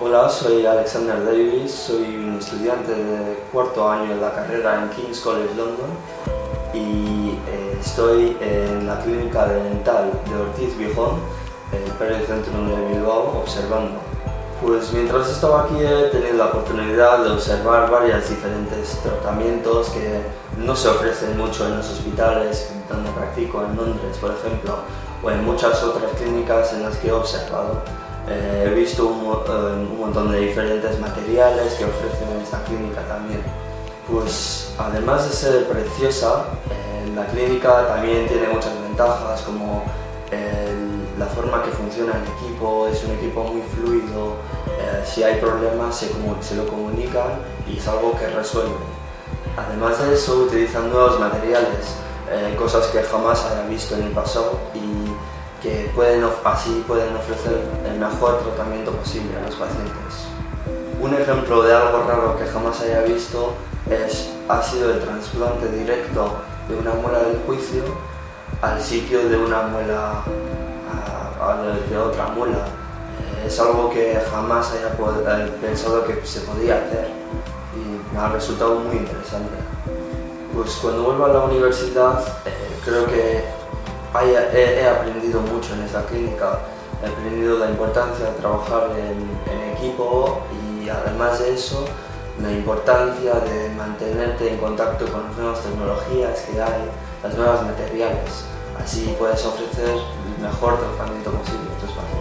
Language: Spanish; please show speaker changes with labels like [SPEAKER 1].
[SPEAKER 1] Hola, soy Alexander Davis, soy un estudiante de cuarto año de la carrera en King's College London y eh, estoy en la clínica dental de Ortiz Bijón, el Pericentrum de Bilbao, observando. Pues mientras estaba aquí he tenido la oportunidad de observar varios diferentes tratamientos que no se ofrecen mucho en los hospitales donde practico, en Londres por ejemplo, o en muchas otras clínicas en las que he observado. Eh, he visto un, eh, montón de diferentes materiales que ofrecen en esta clínica también. Pues además de ser preciosa, eh, la clínica también tiene muchas ventajas como la forma que funciona el equipo, es un equipo muy fluido, eh, si hay problemas se, se, lo comunican y es algo que resuelven. Además de eso utilizan nuevos materiales, eh, cosas que jamás haya visto en el pasado y que pueden, así pueden ofrecer el mejor tratamiento posible a los pacientes. Un ejemplo de algo raro que jamás haya visto es, ha sido el trasplante directo de una muela del juicio al sitio de una muela de otra muela. Eh, es algo que jamás haya eh, pensado que se podía hacer y me ha resultado muy interesante. Pues cuando vuelvo a la universidad eh, creo que he, aprendido mucho en esta clínica, he aprendido la importancia de trabajar en equipo y además de eso la importancia de mantenerte en contacto con las nuevas tecnologías que hay, las nuevas materiales. Así puedes ofrecer el mejor tratamiento posible a tus pacientes.